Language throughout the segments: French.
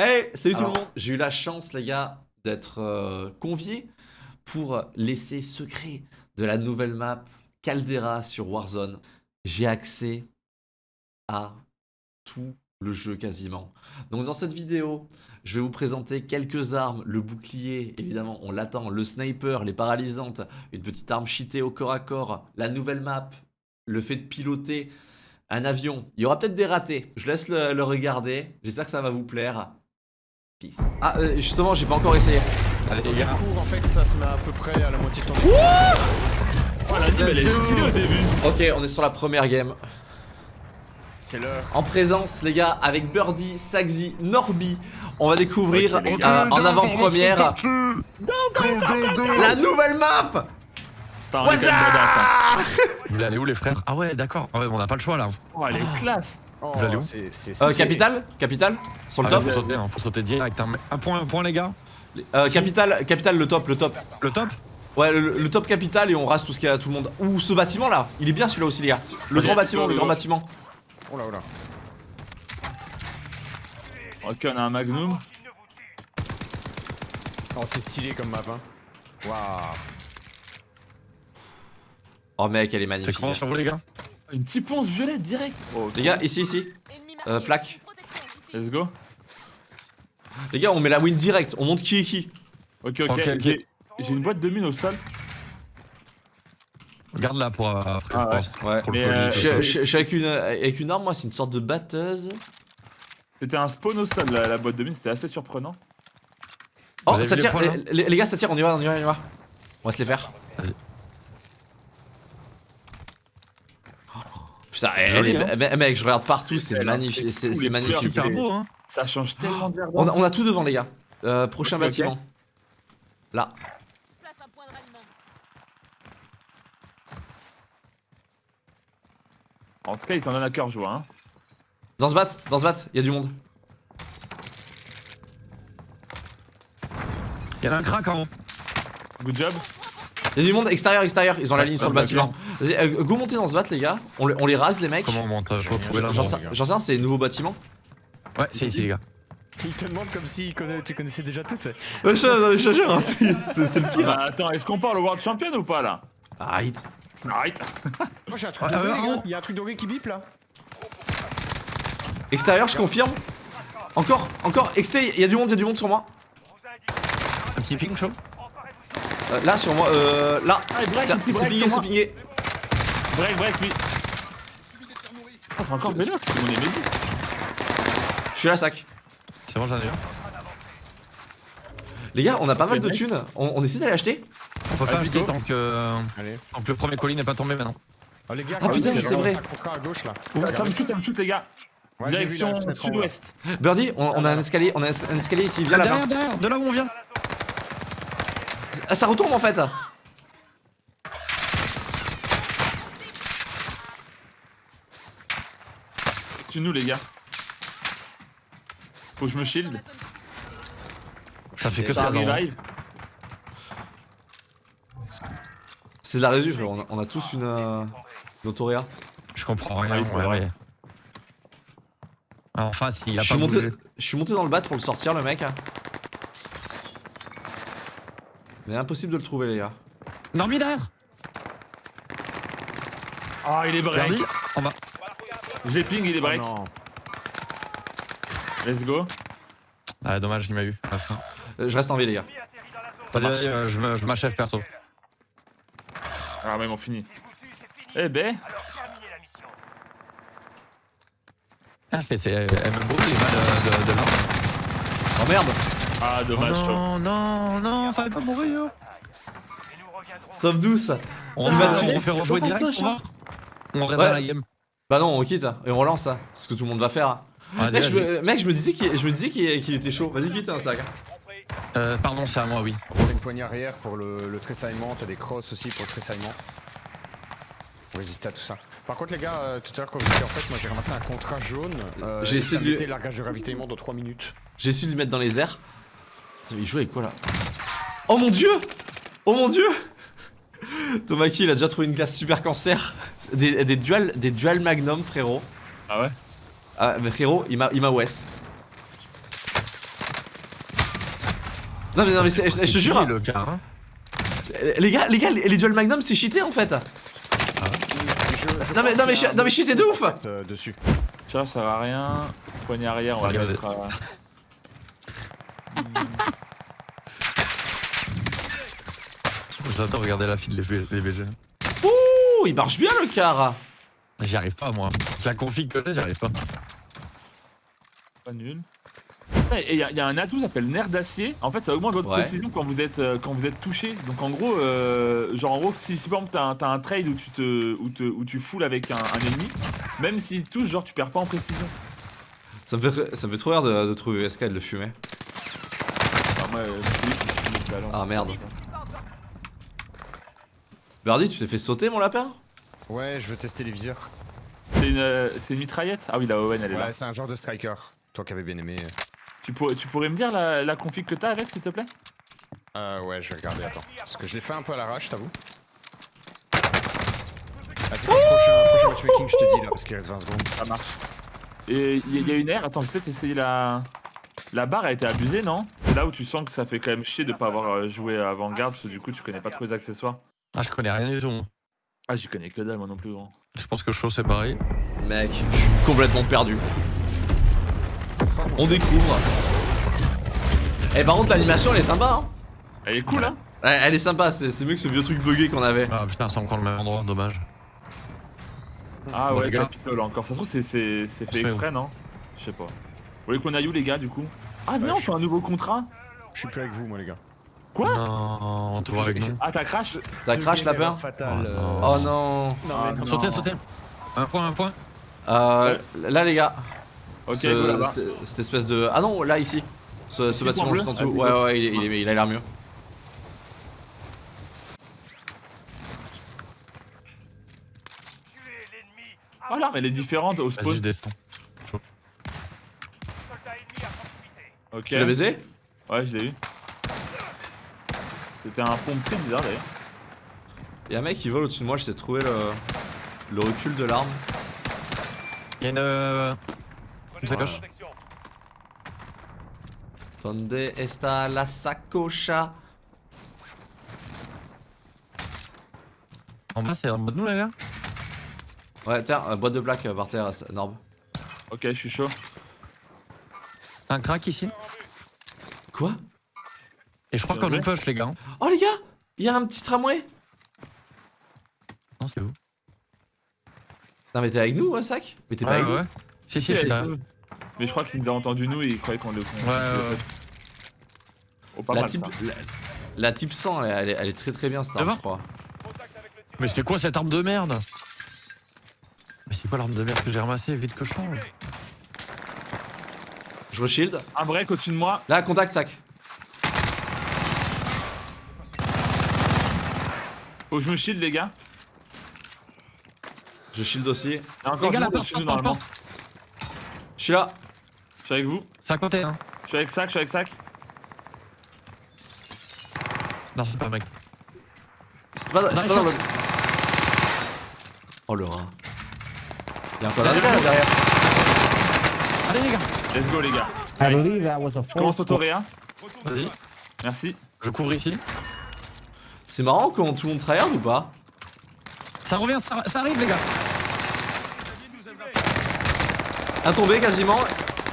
Hey, salut tout le monde J'ai eu la chance, les gars, d'être euh, convié pour l'essai secret de la nouvelle map Caldera sur Warzone. J'ai accès à tout le jeu quasiment. Donc dans cette vidéo, je vais vous présenter quelques armes, le bouclier, évidemment on l'attend, le sniper, les paralysantes, une petite arme cheatée au corps à corps, la nouvelle map, le fait de piloter un avion. Il y aura peut-être des ratés, je laisse le, le regarder, j'espère que ça va vous plaire. Peace. Ah euh, justement j'ai pas encore essayé. Allez les gars. cours en fait ça se met à peu près à la moitié de ton Oh la team elle est stylée au début. Ok on est sur la première game. C'est l'heure. En présence les gars avec Birdie, Saxy, Norby. On va découvrir euh, en avant-première la nouvelle map Quoi. Vous allez où les frères Ah ouais d'accord, ah ouais, on n'a pas le choix là. Oh, elle est classe. Oh, Vous allez où euh, Capital Capital Sur le Ah, top faut sauter, hein, faut sauter direct. hein. Un point, un point les gars. euh, Capital, Capital le top, le top. Le top Ouais, le, le top capital et on rase tout ce qu'il y a à tout le monde. Ouh, ce bâtiment là, il est bien celui-là aussi les gars. Le grand bâtiment, le grand bâtiment. Oh là oh là. Ok, on a un magnum. Oh c'est stylé comme map hein. Waouh. Oh mec, elle est magnifique. comment sur vous les gars Une petite ponce violette direct. Oh, Les gars, ici, ici. Euh, plaque. let's go. Les gars, on met la win direct, on monte qui est qui. Ok, ok. Ok, ok. J'ai une boîte de mine au sol. Garde-la pour euh, après Ah je ouais. pense. Ouais. Pour le Mais, colis, euh, Je ça. je- je suis avec une, avec une arme, moi, c'est une sorte de batteuse. C'était un spawn au sol, la, la boîte de mine, c'était assez surprenant. Oh, ça tire, les- les gars, ça tire, on y va, on y va, on y va. On va se les faire. Vas-y. Oh, Putain, C'est elle joli, est- hein. mec, je regarde partout, c'est magnifique, c'est magnifique. couleurs. Beau hein Ça change tellement de. On a, on a tout devant, les gars. Euh, prochain bâtiment. Là. En tout cas, il t'en donne à cœur joie. Hein. Dans ce bat, dans ce bat, il y a du monde. Il y en a un crack en haut. Good job. Il y a du monde extérieur, extérieur, ils ont la ligne sur le bâtiment. Vas-y, euh, go monter dans ce bat, les gars. On, le- on les rase, les mecs. Comment on Je vais là. J'en sais j'en sais rien, c'est nouveau bâtiment. Ouais, c'est ici les gars. Il te demande comme si connaît- tu connaissais déjà. Ouais, je je- je- je- hein, c'est c'est le pire. Bah, attends, est-ce qu'on parle au World Champion ou pas là? Arrête. Arrête. Moi j'ai un truc Ah, doré les en gars. haut. Il y a un truc doré qui bip là. Extérieur, je confirme. Encore, encore, exté, il y a du monde, il y a du monde sur moi. Un petit ping chaud. Euh, là, sur moi, euh, là. Ah, il break Tiens, ici, C'est break pingé, sur c'est moi. pingé. Break, break, lui. Oh, c'est encore. Je suis à la sac. C'est bon j'en ai un. Les gars, on a pas mal de thunes. On, on essaie d'aller acheter On peut pas Ah, acheter plutôt. tant que, Allez. tant que le premier colis n'est pas tombé maintenant. Oh les gars. Ah, putain, c'est vrai. un contrat à gauche là. Ça me shoot, ça me shoot, les gars. Ouais, Direction sud-ouest. Birdie, on, on a un escalier, on a un escalier ici, viens là-bas. Derrière, derrière, de là où on vient. Ah, ça retombe en fait. Nous, les gars. Faut que je me shield. Ça fait que Ça 16 ans. hein. revive. C'est de la résu, frérot. On a, on a tous une, euh, une autoréa. Je comprends rien. Ah ouais, ouais. En face, il a Je pas suis, monté, je suis monté dans le bat pour le sortir, le mec. Mais impossible de le trouver, les gars. Normi derrière Ah, il est break. Verdi En bas. J'ai ping, il est Oh break. non. Let's go. Ah dommage, il m'a eu. à fin. Euh, je reste en vie, les gars. Vas-y, vas-y, euh, je me- je m'achève perso. Ah, même on finit. Eh ben. Ah, fait, c'est. Elle me brûle les balles de, de, de là. Oh merde Ah, Oh dommage. chaud. non, non, non, fallait pas mourir. oh. Top 12 On, Il va dessus. on fait rejouer direct, on va On reste Ouais. dans la game. Bah non, on quitte et on relance ça. C'est ce que tout le monde va faire. Vas-y, Mec, je me, mec, je me disais qu'il était chaud. Vas-y, quitte un sac. Euh, pardon, c'est à moi, oui. J'ai une poignée arrière pour le, le tressaillement, t'as des crosses aussi pour le tressaillement. Pour résister à tout ça. Par contre les gars, euh, tout à l'heure quand vous étiez en fait, moi j'ai ramassé un contrat jaune. euh, J'ai essayé de- largage de ravitaillement dans 3 minutes. J'ai essayé de le mettre dans les airs. Putain, il joue avec quoi là? Oh mon dieu Oh mon dieu Tomaki, il a déjà trouvé une classe super cancer. Des, des dual, des dual magnum, frérot. Ah ouais? Ah, mais frérot, il m'a il m'a OS. Non mais, non, mais c'est- je, te jure, Le car, hein? les gars, les gars, les, les dual magnum c'est cheaté en fait. Non mais, non mais, non mais cheaté de ouf Euh, dessus. Ça sert à rien. Poignée arrière, on va Regardez. mettre à... J'adore regarder la file des V- Ouh, il marche bien le car J'y arrive pas, moi. La config que j'ai, j'y arrive pas. Pas nul. Et il y, a- y a un atout qui s'appelle nerf d'acier. En fait, ça augmente votre Ouais. précision quand vous êtes euh, quand vous êtes touché. Donc en gros, euh, genre en gros, si, si par exemple t'as un, trade où tu te où, te- où tu foules avec un, un ennemi, même s'il touche, genre tu perds pas en précision. ça me, fait, ça me fait trop rire de, de trouver SK et de le fumer. Enfin, moi, euh. Ah merde. Birdie, tu t'es fait sauter mon lapin? Ouais, je veux tester les viseurs. C'est une, euh, c'est une mitraillette? Ah oui, la Owen, elle est là. Ouais, c'est un genre de striker. Toi qui avais bien aimé. Tu, pourrais, tu pourrais me dire la, la config que t'as avec, s'il te plaît? Euh, ouais, je vais regarder, attends. Parce que je l'ai fait un peu à l'arrache, t'avoue. Ah, prochain, prochain matchmaking, je te dis là, parce qu'il reste 20 secondes. Ça marche. Et il y, a- y a une aire, attends, je vais peut-être essayer la. La barre a été abusée, non? C'est là où tu sens que ça fait quand même chier de pas avoir euh, joué à avant-garde, parce que du coup tu connais pas trop les accessoires. Ah, je connais rien du tout. moi. Ah, j'y connais que dalle, moi non plus, gros. Je pense que chaud c'est pareil. Mec, je suis complètement perdu. On découvre. Eh par contre l'animation elle est sympa hein Elle est cool, hein Elle, elle est sympa, c'est c'est mieux que ce vieux truc bugué qu'on avait. Ah putain, c'est encore le même endroit, dommage. Ah Bon, ouais. Capitole encore. Ça se trouve, c'est- c'est c'est On fait exprès, non? Je sais pas. Vous voulez qu'on aille où, les gars, du coup? Ah, Ouais, viens, on je fait un nouveau contrat? Je suis plus avec vous, moi, les gars. Quoi Non, on te voit avec nous. Ah, t'as crash? T'as crash la Fatal. Oh, non. Oh non. Non, Ah, non. Sautez, sautez. Un point, un point. Euh, là les gars, Ok, ce- cette, cette espèce de... Ah non, là ici. Ce, bâtiment juste en dessous. Ah, Ouais ouais, il, a l'air mieux. Ah, l'arme, elle est différente au Vas-y, je spawn. descends. Ok. Tu l'as baisé? Ouais, je l'ai eu. C'était un pompe très bizarre, d'ailleurs. Y'a un mec qui vole au-dessus de moi, j'essaie de trouver le, le recul de l'arme. Il y a une. euh, Une sacoche. Donde está la sacocha En bas, c'est en bas de nous, là, gars Ouais, tiens, euh, boîte de plaques euh, par terre, euh, Norb. Ok, je suis chaud. Un crack ici? Quoi? Et je crois qu'on nous push, les gars. Oh les gars Il y a un petit tramway Non, c'est où? Non mais t'es avec nous, hein, sac? Mais t'es pas Ouais, avec nous? Si, si, je suis là. Mais je crois qu'il nous a entendu nous et il croyait qu'on le. Ouais, ouais, ouais. Oh, pas la, mal, type, ça. la, la type 100, elle, elle est, elle est très très bien cette arme, je crois. Mais c'était quoi cette arme de merde? Mais c'est quoi l'arme de merde que j'ai ramassée Vite que je change? Je re-shield. Un break au-dessus de moi. Là, contact, sac. Faut que je me shield, les gars. Je shield aussi. Et encore Les gars, la porte, porte. Je suis là. Je suis avec vous. C'est à côté, hein Je suis avec sac, je suis avec sac. Non, c'est pas mec. C'est pas, dans le... Oh le rat. Y'a encore un gars là derrière. Allez, les gars Let's go, les gars. I Nice. believe that was a Commence false autoréa. Vas-y. Merci. Je couvre ici. C'est marrant quand tout le monde tryhard ou pas Ça revient, ça, ça arrive, les gars. Un tombé quasiment.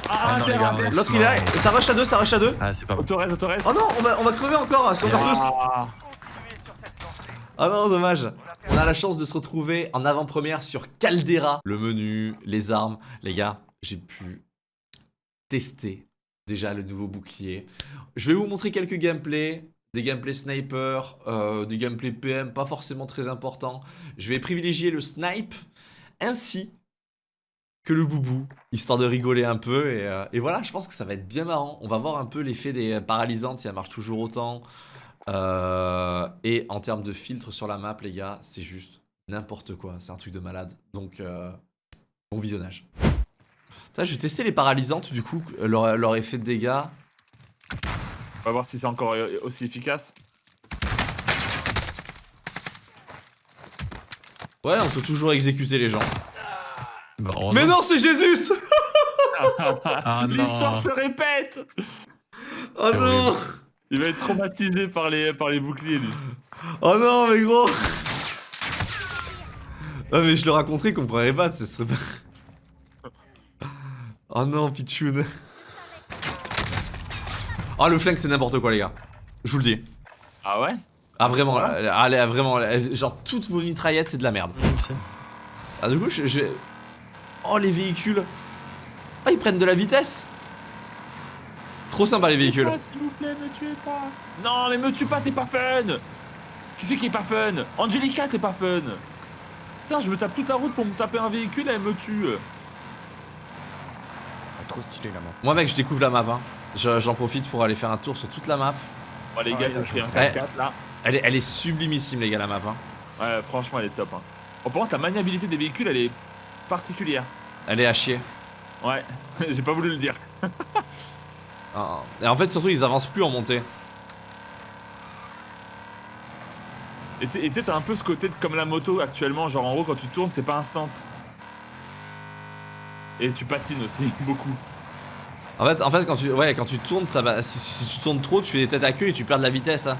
Ah, Ah non. L'autre il est là. Ça rush à deux, ça rush à deux. Ah, c'est pas bon. Oh non, on va, on va crever encore, c'est encore plus. Ah, Ah non, dommage. On a la chance de se retrouver en avant-première sur Caldera. Le menu, les armes. Les gars, j'ai pu tester déjà le nouveau bouclier. Je vais vous montrer quelques gameplays. Des gameplays sniper, euh, des gameplays PM, pas forcément très importants. Je vais privilégier le snipe ainsi que le boubou, histoire de rigoler un peu. Et, euh, et voilà, je pense que ça va être bien marrant. On va voir un peu l'effet des paralysantes, si elle marche toujours autant. Euh, et en termes de filtre sur la map, les gars, c'est juste n'importe quoi. C'est un truc de malade. Donc, bon visionnage. Je vais tester les paralysantes, du coup, leur, leur effet de dégâts. On va voir si c'est encore euh, aussi efficace. Ouais, on peut toujours exécuter les gens. Bah. Mais non, c'est Jésus Ah, non. L'histoire se répète Oh non horrible. Il va être traumatisé par les, par les boucliers, lui. Oh non, mais gros Ah, mais je le raconterai qu'on pourrait battre, ce serait pas. Oh non, Pichoun. Oh, le flingue, c'est n'importe quoi, les gars. Je vous le dis. Ah ouais? Ah, vraiment, Ouais. là, allez, vraiment, là, genre, toutes vos mitraillettes, c'est de la merde. Ah, du coup, je. je- Oh, les véhicules. Oh, ils prennent de la vitesse. Trop sympa, les véhicules. Ah, S'il vous plaît, me tuez pas. Non, mais me tue pas, t'es pas fun. Qui c'est qui est pas fun? Angelica, t'es pas fun. Putain, je me tape toute la route pour me taper un véhicule, elle me tue. Ah, trop stylé la main. Moi, mec, je découvre la map. Hein. Je- J'en profite pour aller faire un tour sur toute la map. Bon, les Ah, gars, j'ai pris un Ouais. 4 là. Elle est, elle est sublimissime, les gars, la map. Hein. Ouais, franchement, elle est top. Hein. Oh, par contre, la maniabilité des véhicules, elle est particulière. Elle est à chier. Ouais, j'ai pas voulu le dire. Ah, Et en fait, surtout, ils avancent plus en montée. Et tu sais- et tu sais, t'as un peu ce côté de comme la moto actuellement, genre en gros, quand tu tournes, c'est pas instant. Et tu patines aussi, beaucoup. En fait, en fait quand, tu, ouais, quand tu tournes, ça va, si, si tu tournes trop, tu fais des têtes à queue et tu perds de la vitesse. hein.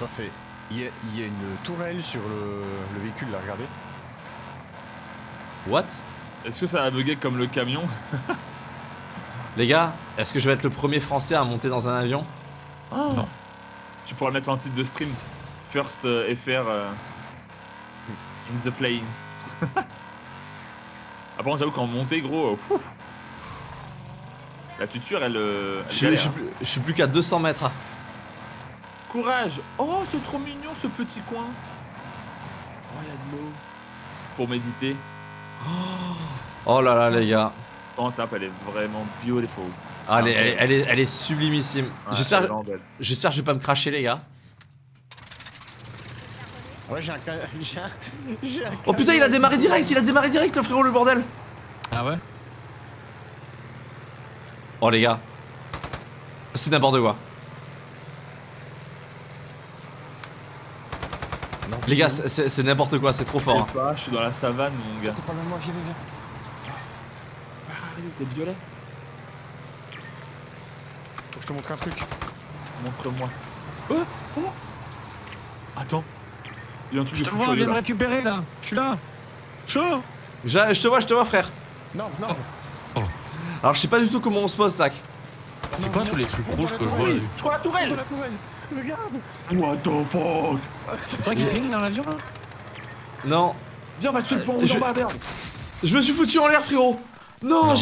Ça c'est. Il y, a, il y a une tourelle sur le, le véhicule là, regardez. What? Est-ce que ça a bugué comme le camion? Les gars, est-ce que je vais être le premier français à monter dans un avion? Non. Tu pourras le mettre en titre de stream. First euh, FR euh, in the plane. ah bon, j'avoue qu'en montée, gros. euh, la tuture, elle. euh, elle Je suis- plus, qu'à 200 mètres. Courage Oh, c'est trop mignon ce petit coin Oh, il y a de l'eau. Pour méditer. Oh là là, les gars. Pantap, elle est vraiment beautiful. Ah, elle, est, elle est- elle est- sublimissime. Ouais, j'espère que je vais pas me cracher, les gars. Ouais, j'ai un. J'ai un. J'ai un. Oh putain, il a démarré direct, il a démarré direct, le frérot, le bordel. Ah ouais? Oh, les gars. C'est n'importe quoi. Les gars, c'est- n'importe quoi, c'est trop fort. hein. sais pas, je suis dans la savane, mon gars. T'es pas loin de moi, viens, viens, viens. Ah, t'es violet Faut que je te montre un truc. Montre-moi. Oh Oh Attends. Il y a un truc Je de te vois, viens me récupérer là Je suis là Chaud Je, je te vois, je te vois, frère. Non, non. Alors, je sais pas du tout comment on se pose, sac. C'est quoi tous les trucs rouges que je vois là je crois la tourelle la tourelle. Regarde. What the fuck? C'est toi qui ping dans l'avion là? Non, Viens, on va tuer le pont je- en bas, merde je me suis foutu en l'air, frérot. Non,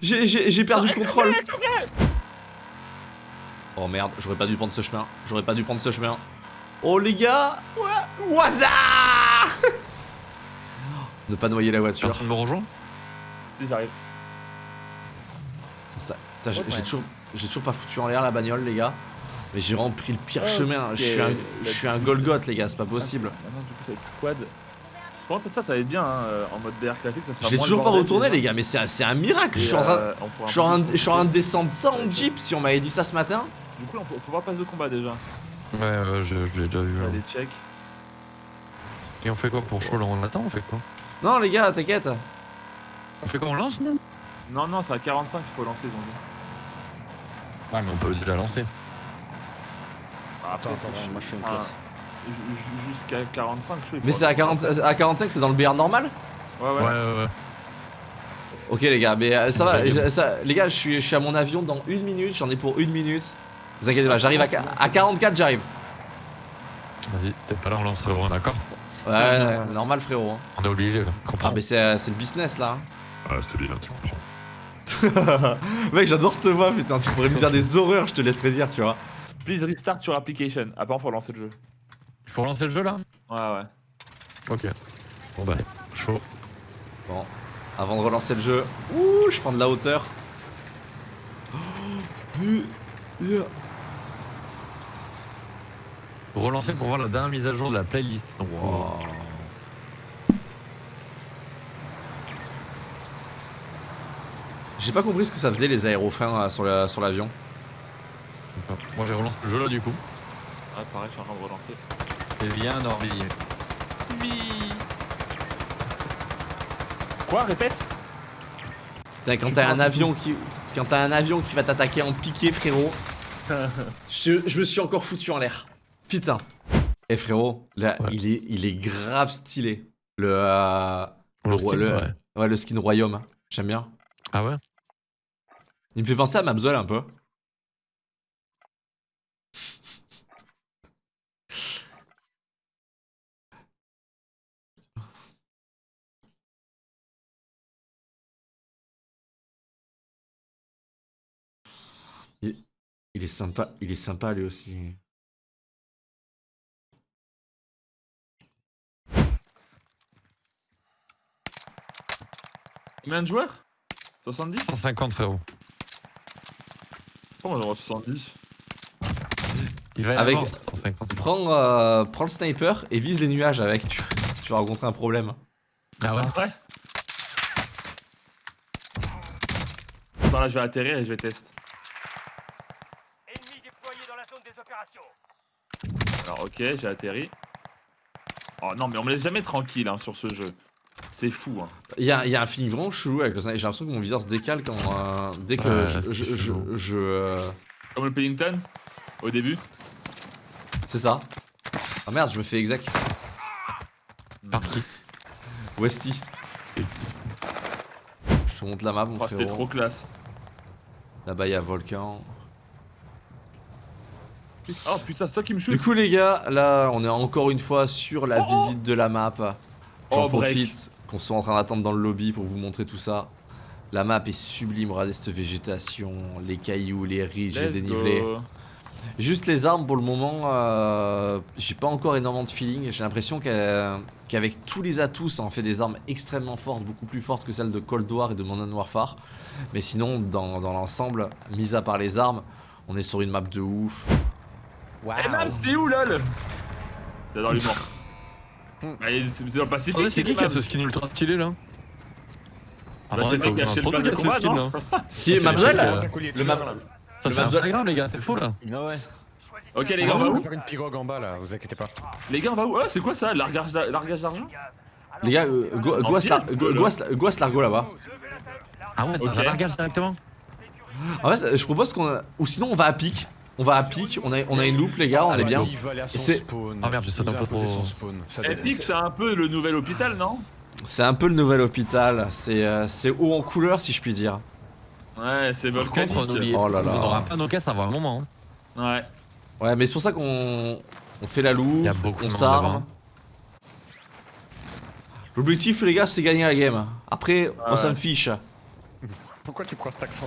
j'ai perdu le contrôle. Oh merde, j'aurais pas dû prendre ce chemin. J'aurais pas dû prendre ce chemin. Oh les gars Ouais Waza Ne pas noyer la voiture. Personne me rejoint Si, j'arrive. C'est ça. J'ai Ouais, j'ai toujours, j'ai toujours pas foutu en l'air la bagnole, les gars. Mais j'ai vraiment pris le pire chemin. Je suis un, je suis un Golgoth, les gars, c'est pas possible. Maintenant, du coup, ça va être squad. Par contre, ça, ça va être bien hein, euh, en mode BR classique. Ça Je moins toujours pas retourné, les gars, mais c'est un, c'est un miracle. Et, Je suis en train, euh, je en train de- je descendre ça en jeep si on m'avait dit ça ce matin. Du coup, on peut, on peut voir passe de combat déjà. Ouais, ouais, je, je l'ai déjà vu. là. Allez, check. Et on fait quoi pour chaud là On attend On fait quoi? Non, les gars, t'inquiète. On fait quoi On lance non Non, non, c'est à 45 qu'il faut lancer, ils ont dit. Ouais, mais on peut déjà lancer. Ah, Attends, attends, moi je fais une ju- Jusqu'à 45, je suis Mais c'est à, 40, à 45, c'est dans le BR normal? Ouais, ouais. Ouais, ouais, ouais. Ok, les gars, mais euh, ça va. ça- les gars, je suis, je suis à mon avion dans une minute. J'en ai pour une minute. Vous inquiétez pas, j'arrive à, qua- à 44, j'arrive. Vas-y, t'es pas là, on lance le d'accord? Ouais, ouais, normal, frérot. hein. On est obligé, là. Ah, Comprends mais c'est euh, c'est le business là. Ah, c'est bien, tu comprends. Mec, j'adore cette voix, putain. Tu pourrais me dire des horreurs, je te laisserais dire, tu vois. Please restart your application. Ah, par faut lancer le jeu. Il faut lancer le jeu là? Ouais, ouais. Ok. Bon bah, chaud. Bon, avant de relancer le jeu, ouh, je prends de la hauteur. Relancer pour voir la dernière mise à jour de la playlist. Donc, Wow. J'ai pas compris ce que ça faisait les aérofreins euh, sur la- sur l'avion. Moi j'ai relancé le jeu là du coup. Ouais, pareil, je suis en train de relancer. C'est bien Norby. Quoi Répète? Putain, quand t'as un avion qui, quand t'as un avion qui va t'attaquer en piqué, frérot. je, je me suis encore foutu en l'air. Putain. Eh frérot, là, Ouais. il, est, il est grave stylé. Le, euh, Le le, skin, le- ouais. ouais, le skin royaume. J'aime bien. Ah ouais? Il me fait penser à Mabzol un peu. Il, il est sympa, il est sympa lui aussi. Combien de joueurs? 70 150 frérot. Pourquoi j'en vois 70 Il va y Avec- avoir 150. Prends, euh, prends le sniper et vise les nuages avec. Tu, tu vas rencontrer un problème. Ah ouais? Ouais. Attends là je vais atterrir et je vais tester. Ennemi déployé dans la zone des opérations. Alors ok j'ai atterri. Oh non mais on me laisse jamais tranquille hein, sur ce jeu. C'est fou hein. Il y a, il y a un feeling vraiment chelou avec le. J'ai l'impression que mon viseur se décale quand, euh, dès que Ouais, je. c'est je, je, chelou. je, euh, Comme le Pennington au début. C'est ça. Ah merde, je me fais exact. Par qui? Westy. C'est Je te montre la map, mon Oh, frérot. trop classe. Là-bas, il y a Volcan. Oh putain c'est toi qui me Du shoot. coup, les gars, là, on est encore une fois sur la Oh, visite de la map. J'en Oh, break. profite qu'on soit en train d'attendre dans le lobby pour vous montrer tout ça. La map est sublime, regardez cette végétation, les cailloux, les ridges, les dénivelés. Juste les armes, pour le moment, euh, j'ai pas encore énormément de feeling. J'ai l'impression qu'avec tous les atouts, ça en fait des armes extrêmement fortes, beaucoup plus fortes que celles de Cold War et de Modern Warfare. Mais sinon, dans, dans l'ensemble, mis à part les armes, on est sur une map de ouf. Eh man c'était où lol? J'adore l'humour. Allez, c'est dans le Pacifique. Attendez, c'est qui qui a ce skin ultra stylé là Ah c'est trop de ce skin non là Qui est c'est Mademoiselle le là. Ça c'est Instagram les gars, c'est faux là Ah ouais. Ok les Les gars, on va où faire une pirogue en bas là, vous inquiétez pas. Les gars, on va où Ah, c'est quoi ça Largage d'a- largage d'argent Les gars, euh, go, En go à pile, Slar- le- go- go à Slar- go à Slargo là-bas. Ah ouais, dans Ok. un largage directement En fait, je propose qu'on. a- Ou sinon, on va à pic. On va à pic, on a, on a une loupe, les gars, on est bien. Son C'est-. Ah merde, j'ai imposé trop. Ça Epic, dépend. c'est un peu le nouvel hôpital, non C'est un peu le nouvel hôpital. C'est euh, c'est haut en couleur, si je puis dire. Ouais, c'est Par volcanique. contre, n'oubliez Oh pas, là on là. n'aura pas nos caisses avant un moment. hein. Ouais. Ouais, mais c'est pour ça qu'on on fait la loupe, on s'arme. L'objectif, les gars, c'est gagner la game. Après, on Ouais. s'en fiche. Pourquoi tu prends cet accent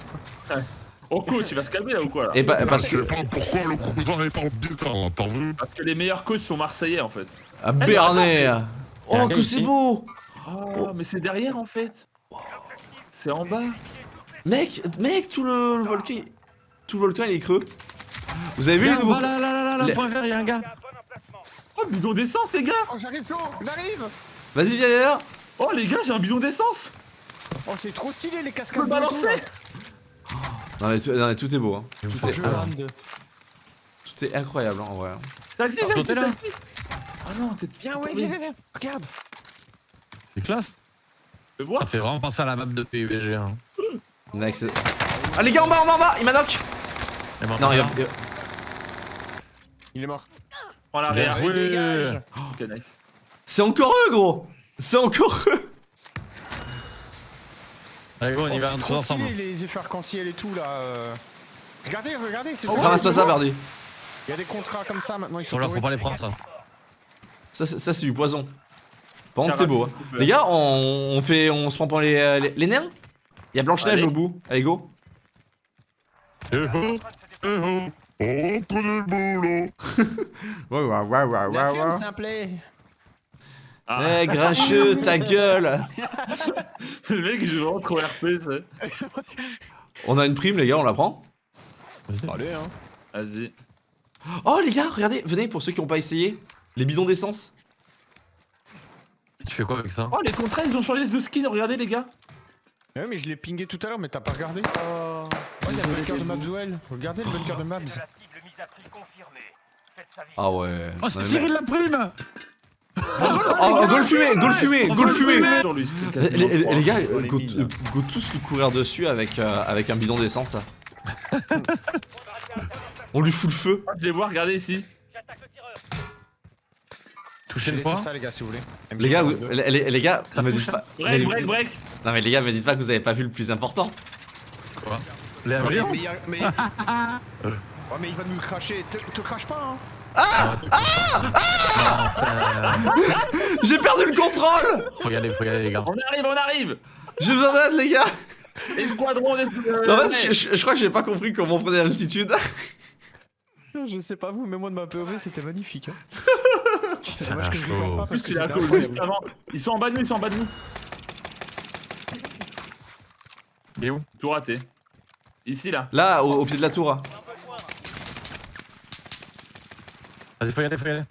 Oh coach, tu vas se calmer là ou quoi là Et bah, parce que. Pourquoi le cousin est en bizarre, t'as vu Parce que les meilleurs coachs sont marseillais en fait. à Bernay Il y a un Oh, que c'est beau Oh, mais c'est derrière en fait. C'est en bas. Mec, mec, tout le, le volcan. Tout le volcan, il est creux. Vous avez vu les nouveaux. là, là, là, là, là, point vert, il y a un gars. Oh, le bidon d'essence, les gars Oh j'arrive Flo J'arrive Vas-y, viens derrière Oh, les gars, j'ai un bidon d'essence Oh c'est trop stylé les Je cascades peux de balancer non mais, tout, non, mais tout est beau. Hein. Tout est, tout est incroyable, hein, en vrai. Taxi, taxi, taxi Ah non, t'es Viens ouais viens viens viens Regarde C'est classe. Fais Ça voir fait vraiment penser à la map de PUBG. Hein. Next. Ah, les gars, en bas, en bas, en bas Il m'a knock maintenant, Non, il là, va. il va- Il est mort. Prends l'arrière. Bien. C'est encore eux, gros C'est encore eux Allez, go, on y Oh, va c'est tous ensemble. les effets arc-en-ciel et tout là. euh. Regardez, regardez, c'est ça. Ramasse pas ça, Verdi. Il y a des contrats comme ça maintenant, ils sont On leur faut pas les prendre, ça. Ça, c'est- du poison. Par contre, c'est beau. hein. Les gars, on, on fait, on se prend pour les, euh, les, les nains? Il y a Blanche-Neige au bout. Allez, go. Eh oh, eh oh, on reprend le boulot. Ouais, ouais, ouais, ouais, La s'il. Ah, Eh, grincheux, ta gueule le mec, il joue vraiment trop RP, sais. On a une prime, les gars, on la prend Vas-y. Allez hein. Vas-y. Oh, les gars, regardez, venez, pour ceux qui ont pas essayé, les bidons d'essence. Tu fais quoi avec ça Oh, les contrats, ils ont changé de skin, regardez, les gars. Ouais mais je l'ai pingé tout à l'heure mais t'as pas regardé Oh, Oh il y a le bunker de Mabswell. Regardez le bunker de Mabs. La cible mise à prix confirmée. Faites sa vie. Ah ouais. Oh, c'est mais- Cyril la prime Oh, go le fumer, go le fumer, go le fumer lui, les, les- les gars, les go, tous nous courir dessus avec, euh, avec un bidon d'essence. On lui fout le feu. Je les vois, regardez ici. J'attaque le ça les gars si vous voulez. Les gars, vous- les, les- les gars, Ça me touche, dites pas. Break, break, break. Non mais les gars, me dites pas que vous avez pas vu le plus important. Les Mais, avions? mais, mais... ouais mais il va nous cracher. Te, te crache pas hein. J'ai perdu le contrôle Faut y aller, faut y aller, les gars. On arrive, on arrive. J'ai besoin d'aide les gars des. En fait, je, je- je crois que j'ai pas compris comment on prenait l'altitude. Je sais pas vous, mais moi de ma POV c'était magnifique. Hein. C'est Ça dommage que je pas parce que c'était incroyable. avant. Ils sont en bas de nous, ils sont en bas de nous. Il est où? Tout raté. Ici, là. Là, au, au pied de la tour. Vas-y, faut y aller, faut y aller.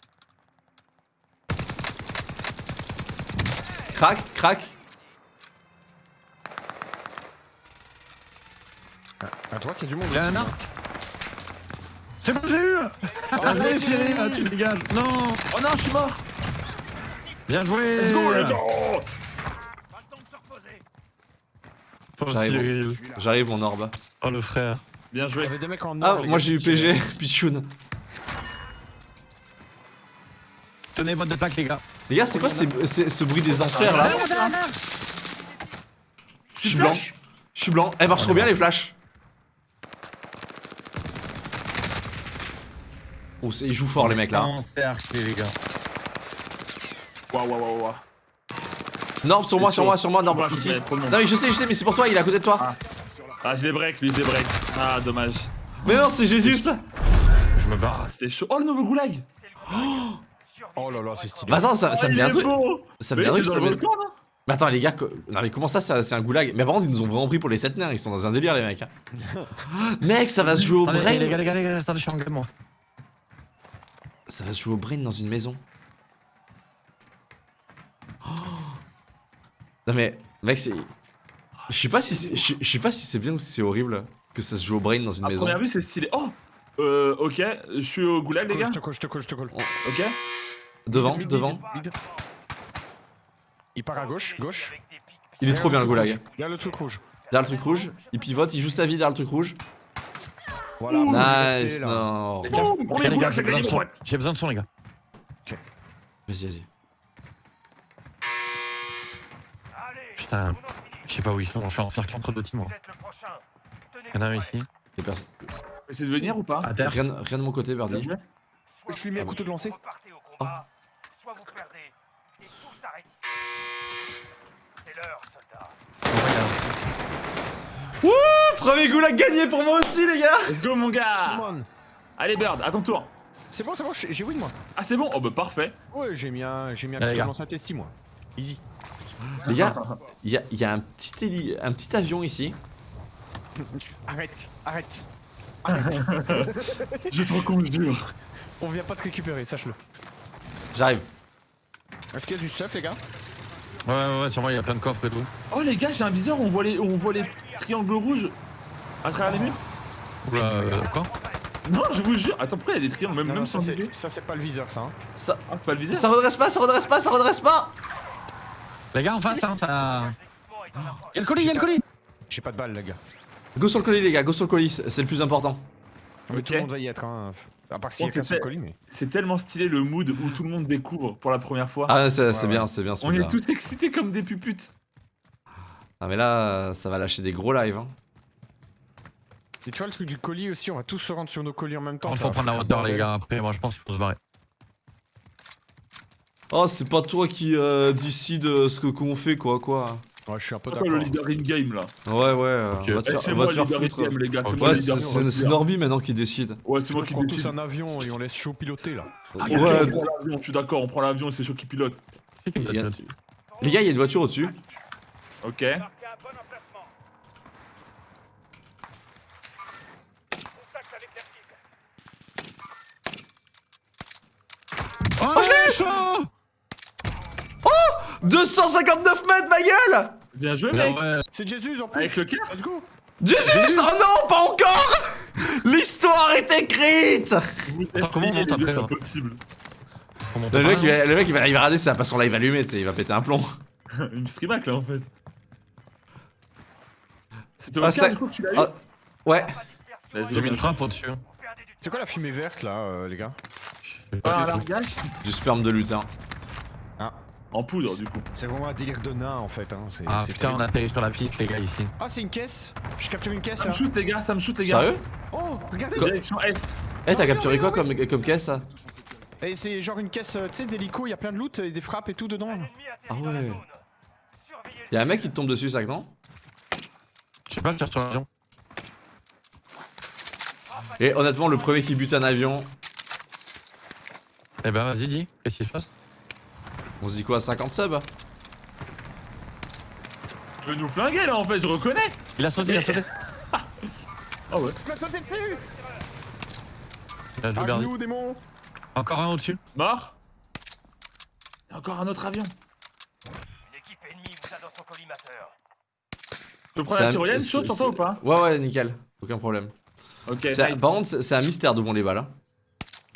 Crac, crac. À droite il y a du monde. Il y a aussi, un arc. C'est bon, j'ai eu Allez, Cyril, là, tu dégages. Non Oh non, je suis mort. Bien joué Let's go, let's go. Pas le temps de se reposer. Pour J'arrive. Cyril. J'arrive mon orbe. Oh, le frère. Bien Il y joué. avait des mecs en Ah, or, les moi j'ai eu. PG, Pichoun. Tenez votre plaque, les gars. Les gars, c'est quoi ces- ces- ce bruit des enfers là Je suis blanc. Je suis blanc. Elle marche trop bien les flashs. Oh, c'est- ils jouent fort les mecs là. Les gars. Waouh, waouh, waouh, waouh. Norbe sur moi, sur moi, sur moi, Ouais, ici. Non mais je sais, je sais, mais c'est pour toi, il est à côté de toi. Ah, je les break, lui, je les break. Ah, dommage. Mais non, c'est Jésus ça. Je me barre. Ah, c'était chaud. Oh, le nouveau goulag. Survivez. Oh là là, c'est stylé. Bah attends, ça, ça Oh, me dit un est truc. beau. Ça me Mais dit un truc. Mais attends les gars, non mais comment ça, ça c'est un goulag? Mais par contre ils nous ont vraiment pris pour les sept nerfs, ils sont dans un délire les mecs. hein. Mec, ça va se jouer au brain. les gars, les gars, les gars, attendez, je suis en game, moi. Ça va se jouer au brain dans une maison. Oh. Non mais mec c'est, je sais pas si c'est- je je sais pas si c'est bien ou si c'est horrible que ça se joue au brain dans une À maison. première vue, c'est stylé. Oh Euh, ok, je suis au goulag, les gars. Je te colle, je te colle, je te colle. Ok. Devant, Mid, devant. mid. Il part à gauche, gauche. Il est trop bien le goulag. Il y a le truc rouge. Derrière le truc rouge, il pivote, il joue sa vie derrière le truc rouge. Voilà. Nice, non. Les gars, Oh, les gars, j'ai besoin de son. gagné, J'ai besoin de son, les gars. Vas-y, vas-y. Allez, Putain, je sais pas où ils sont. Je suis en cercle entre deux teams, moi. Vous êtes le prochain. Tenez Il y en a un ici. Y'a personne. Essaye de venir ou pas? Rien, rien de mon côté. Soit Je lui mets un couteau de lancer au combat, soit vous perdez. Et tout s'arrête ici. C'est l'heure, soldat. Premier goulag gagné pour moi aussi, les gars Let's go, mon Come gars on. Allez, Bird, à ton tour. C'est bon, c'est bon, j'ai win moi. Ah, c'est bon? Oh, bah parfait. Ouais, j'ai mis un, j'ai mis un de lance à testi moi. Easy. Les gars, il y a, y a un, petit héli- un petit avion ici. Arrête, arrête. Je te reconjure. On vient pas te récupérer, sache-le. J'arrive. Est-ce qu'il y a du stuff, les gars? Ouais, ouais, ouais, sûrement, il y a plein de coffres et tout. Oh, les gars, j'ai un bizarre, on voit les, on voit les triangles rouges à travers les murs. Oula, euh, quoi Non, je vous jure. Attends, pourquoi il y a des triangles, même, Non, même non, ça sans c'est bouger ça, c'est pas le viseur, ça. Hein. Ça, Ah, pas le viseur ça redresse pas, ça redresse pas, ça redresse pas Les gars, en face, hein, ça. Approche. Y'a le colis, y'a le colis J'ai pas de balles, les gars. Go sur le colis, les gars, go sur le colis, c'est le plus important. Mais Ok. tout le monde va y être, hein. À part s'il y a qu'un fait- colis, mais. C'est tellement stylé le mood où tout le monde découvre pour la première fois. Ah, c'est Ouais, bien, ouais. c'est bien ce on est tous excités comme des puputes. Ah, mais là, ça va lâcher des gros lives. Hein. Et tu vois le truc du colis aussi, on va tous se rendre sur nos colis en même temps. Ça faut va prendre la hauteur, les gars. Après, moi, je pense qu'il faut se barrer. Oh, c'est pas toi qui euh, décide euh, ce que qu'on fait, quoi, quoi. Ouais, je suis un peu C'est quoi le d'accord. leader in-game là Ouais, ouais, euh, Ok. on va te faire, on va te foutre. les gars. Ouais, c'est- Norby maintenant qui décide. Ouais, c'est moi On qui prend tous décide. un avion et on laisse chaud piloter là. Ok, Ouais, on prend l'avion, je suis d'accord, on prend l'avion et c'est chaud qui pilote. A- Les gars, il y a une voiture au-dessus. Ok. Cible. Oh, je l'ai chaud 259 mètres, ma gueule Bien joué, Mais mec. ouais, C'est Jésus en plus Avec le cœur Let's go Jesus Oh non, pas encore L'histoire est écrite Attends, comment on monte après, là le mec, il va, le mec, il va, il va regarder ça passe son live allumé, tu sais, il va péter un plomb. Une streamac là en fait. C'était Ah, au ça- cas du coup que tu l'as eu Ah, ouais. J'ai mis une trappe au-dessus. Du C'est quoi la fumée verte là, euh, les gars J'ai Pas pas un du tout. largage Du sperme de lutin. Ah, En poudre, du coup. c'est vraiment un délire de nain en fait. Hein. Ah c'est putain, on atterrit sur la piste, les gars, ici. Ah, c'est une caisse Je capture une caisse Ça là. me shoot, les gars, ça me shoot, les gars. Sérieux Oh, regardez Direction Est. Eh, t'as capturé quoi comme, comme caisse ça Et c'est genre une caisse, euh, tu sais, d'hélico, il y a plein de loot et des frappes et tout dedans. Ah ouais. Y'a un mec qui te tombe dessus, ça, non Je sais pas, je cherche sur l'avion. Et honnêtement, le premier qui bute un avion, Eh ben, vas-y, dis, qu'est-ce qui se passe? On se dit quoi 50 subs Tu veux nous flinguer, là, en fait, je reconnais. Il a sauté, il a sauté. Ah ouais. Je me sauté dessus Bernie. genoux, démon Encore un au-dessus. Mort? Et encore un autre avion. Une équipe ennemie vous a dans son collimateur. Tu peux prendre la tyrolienne c'est- chaud sur toi ou pas? Ouais, ouais, nickel. Aucun problème. Ok. Par contre, c'est- un mystère d'où vont les balles. hein.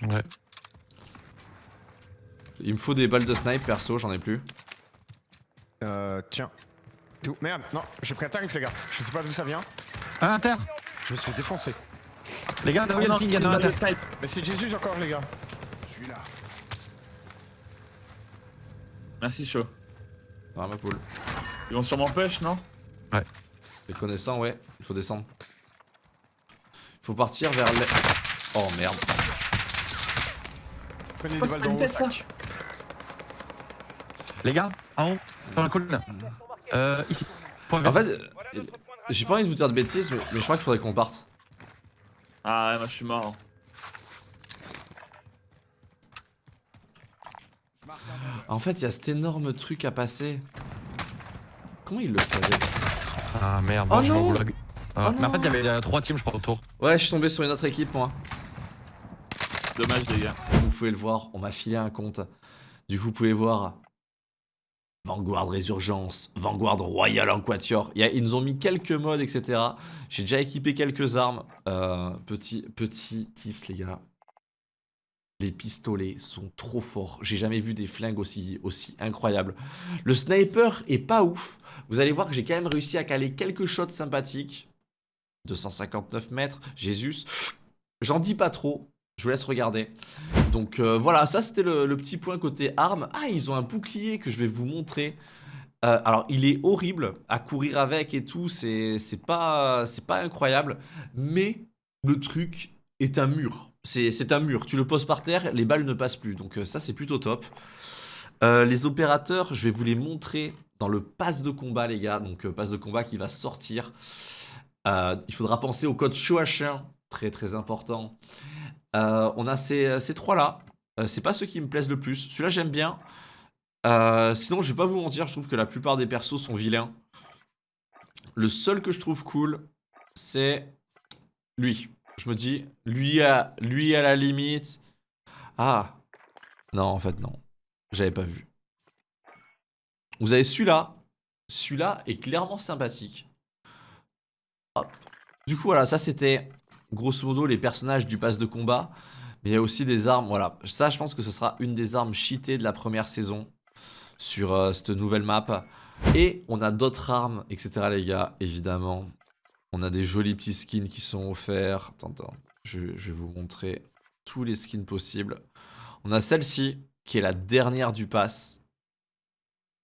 Ouais. Il me faut des balles de snipe, perso, j'en ai plus. Euh, tiens. Tout. Merde, non, j'ai pris un tarif, les gars. Je sais pas d'où ça vient. Un inter Je me suis fait défoncer. Les gars, là où il y a non, le ping, il y en a un inter. Mais c'est Jésus encore, les gars. Merci, chaud. Ah, ma poule. Ils vont sûrement push, non? Les connaissants, ouais, il faut descendre. Il faut partir vers les. Oh merde. Prenez des balles dans sac. Les gars, en haut, sur la colonne. Euh, ici. Point En fait, euh, j'ai pas envie de vous dire de bêtises, mais, mais je crois qu'il faudrait qu'on parte. Ah ouais, moi je suis mort. En fait, il y a cet énorme truc à passer. Comment il le savait? Ah merde, Oh non. Ah, Oh mais en fait, il y avait euh, trois teams, je crois, autour. Ouais, je suis tombé sur une autre équipe, moi. Dommage, les gars. Vous pouvez le voir, on m'a filé un compte. Du coup, vous pouvez voir. Vanguard Résurgence, Vanguard Royal en Quatuor. Ils nous ont mis quelques modes, etc. J'ai déjà équipé quelques armes. Euh, petit, petit tips, les gars. Les pistolets sont trop forts. J'ai jamais vu des flingues aussi, incroyables. Le sniper est pas ouf. Vous allez voir que j'ai quand même réussi à caler quelques shots sympathiques. 259 mètres, Jésus. J'en dis pas trop. Je vous laisse regarder. Donc euh, voilà, ça c'était le, petit point côté armes. Ah, ils ont un bouclier que je vais vous montrer. Euh, alors, il est horrible à courir avec et tout, c'est pas incroyable. Mais le truc est un mur. C'est un mur. Tu le poses par terre, les balles ne passent plus. Donc euh, ça, c'est plutôt top. Euh, les opérateurs, je vais vous les montrer dans le pass de combat, les gars. Donc, euh, pass de combat qui va sortir. Euh, il faudra penser au code CHOH1, très très important. On a ces, trois-là. C'est pas ceux qui me plaisent le plus. Celui-là, j'aime bien. Sinon, je vais pas vous mentir, je trouve que la plupart des persos sont vilains. Le seul que je trouve cool, c'est lui. Je me dis, lui à, lui la limite. Ah, non, en fait, non. J'avais pas vu. Vous avez celui-là. Celui-là est clairement sympathique. Du coup, voilà, ça c'était grosso modo les personnages du pass de combat. Mais il y a aussi des armes, voilà. Ça, je pense que ce sera une des armes cheatées de la première saison sur euh, cette nouvelle map. Et on a d'autres armes, etc. les gars, évidemment. On a des jolis petits skins qui sont offerts. Attends, attends. Je, vais vous montrer tous les skins possibles. On a celle-ci, qui est la dernière du pass.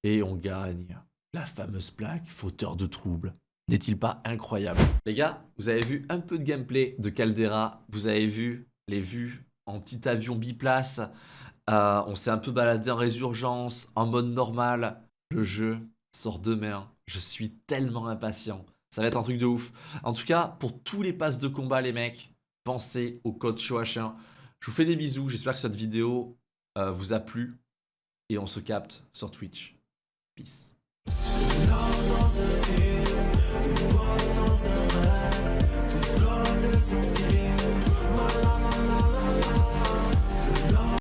Et on gagne la fameuse plaque fauteur de troubles. N'est-il pas incroyable? Les gars, vous avez vu un peu de gameplay de Caldera. Vous avez vu les vues en petit avion biplace. Euh, on s'est un peu baladé en résurgence, en mode normal. Le jeu sort demain. Je suis tellement impatient. Ça va être un truc de ouf. En tout cas, pour tous les passes de combat, les mecs, pensez au code SHOW1. Je vous fais des bisous. J'espère que cette vidéo euh, vous a plu. Et on se capte sur Twitch. Peace.